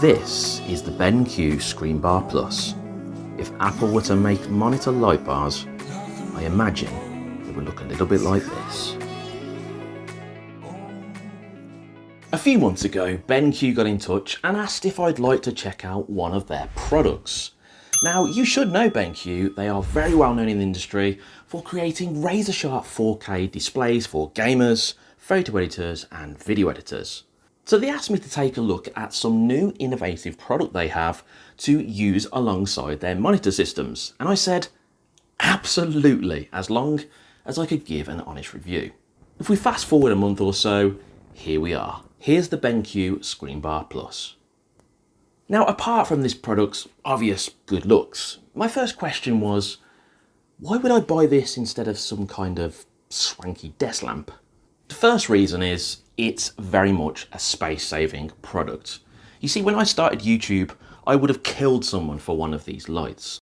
This is the BenQ Screenbar Plus. If Apple were to make monitor light bars, I imagine it would look a little bit like this. A few months ago, BenQ got in touch and asked if I'd like to check out one of their products. Now, you should know BenQ, they are very well known in the industry for creating razor sharp 4K displays for gamers, photo editors and video editors. So they asked me to take a look at some new innovative product they have to use alongside their monitor systems. And I said, absolutely, as long as I could give an honest review. If we fast forward a month or so, here we are. Here's the BenQ Screenbar Plus. Now, apart from this product's obvious good looks, my first question was, why would I buy this instead of some kind of swanky desk lamp? The first reason is it's very much a space-saving product. You see, when I started YouTube, I would have killed someone for one of these lights.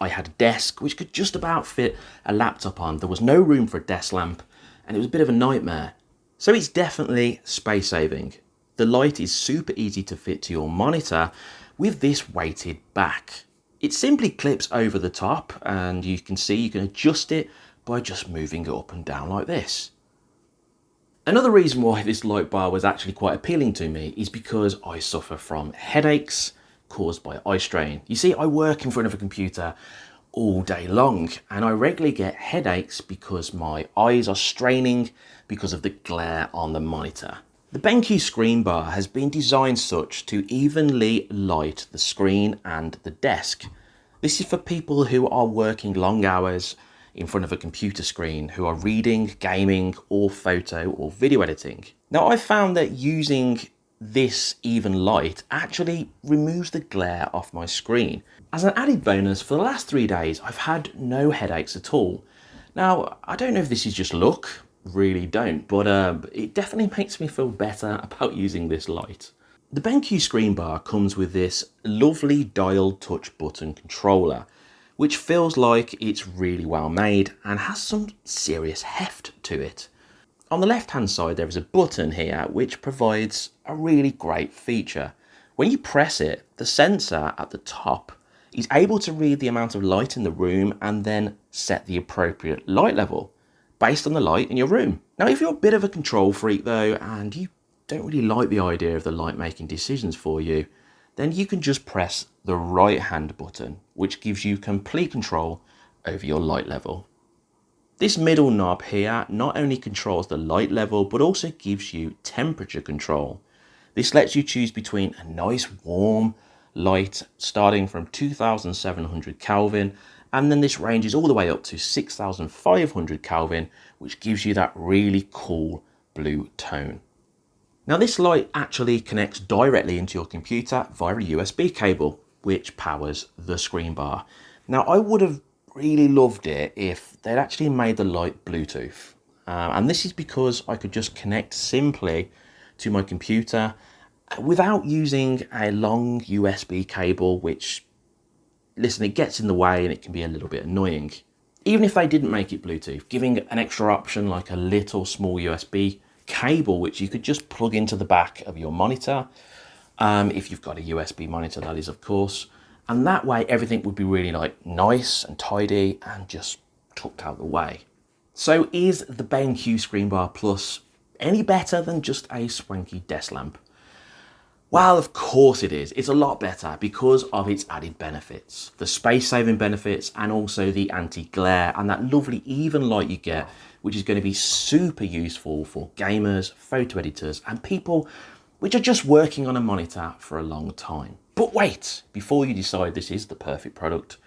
I had a desk which could just about fit a laptop on. There was no room for a desk lamp and it was a bit of a nightmare. So it's definitely space saving. The light is super easy to fit to your monitor with this weighted back. It simply clips over the top and you can see you can adjust it by just moving it up and down like this. Another reason why this light bar was actually quite appealing to me is because I suffer from headaches caused by eye strain. You see, I work in front of a computer all day long and I regularly get headaches because my eyes are straining because of the glare on the monitor. The BenQ screen bar has been designed such to evenly light the screen and the desk. This is for people who are working long hours in front of a computer screen who are reading, gaming or photo or video editing. Now I've found that using this even light actually removes the glare off my screen. As an added bonus, for the last three days, I've had no headaches at all. Now, I don't know if this is just luck, really don't, but uh, it definitely makes me feel better about using this light. The BenQ screen bar comes with this lovely dial touch button controller, which feels like it's really well made and has some serious heft to it. On the left hand side there is a button here which provides a really great feature. When you press it, the sensor at the top is able to read the amount of light in the room and then set the appropriate light level based on the light in your room. Now if you're a bit of a control freak though and you don't really like the idea of the light making decisions for you, then you can just press the right hand button which gives you complete control over your light level. This middle knob here not only controls the light level, but also gives you temperature control. This lets you choose between a nice warm light starting from 2700 Kelvin and then this ranges all the way up to 6500 Kelvin which gives you that really cool blue tone. Now this light actually connects directly into your computer via a USB cable which powers the screen bar. Now I would have really loved it if they'd actually made the light Bluetooth. Um, and this is because I could just connect simply to my computer without using a long USB cable, which, listen, it gets in the way and it can be a little bit annoying. Even if they didn't make it Bluetooth, giving an extra option like a little small USB cable, which you could just plug into the back of your monitor, um, if you've got a USB monitor, that is, of course, and that way everything would be really like nice and tidy and just tucked out of the way. So is the BenQ Screen Bar Plus any better than just a swanky desk lamp? Well, of course it is. It's a lot better because of its added benefits. The space-saving benefits and also the anti-glare and that lovely even light you get, which is going to be super useful for gamers, photo editors and people which are just working on a monitor for a long time. But wait, before you decide this is the perfect product,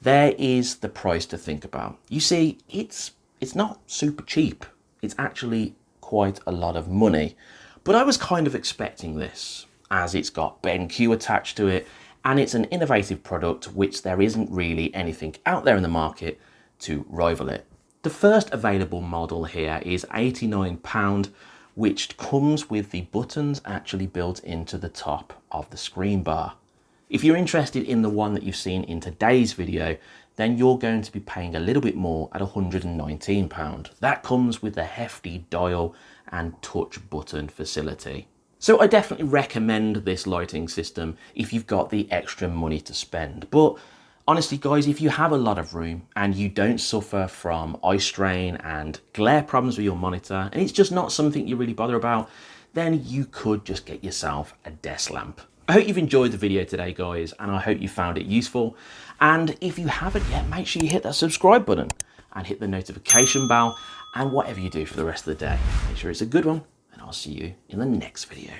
there is the price to think about. You see, it's, it's not super cheap. It's actually quite a lot of money. But I was kind of expecting this as it's got BenQ attached to it and it's an innovative product which there isn't really anything out there in the market to rival it. The first available model here is £89 which comes with the buttons actually built into the top of the screen bar. If you're interested in the one that you've seen in today's video, then you're going to be paying a little bit more at £119. That comes with a hefty dial and touch button facility. So I definitely recommend this lighting system if you've got the extra money to spend. But honestly guys, if you have a lot of room and you don't suffer from eye strain and glare problems with your monitor, and it's just not something you really bother about, then you could just get yourself a desk lamp. I hope you've enjoyed the video today, guys, and I hope you found it useful. And if you haven't yet, make sure you hit that subscribe button and hit the notification bell and whatever you do for the rest of the day. Make sure it's a good one, and I'll see you in the next video.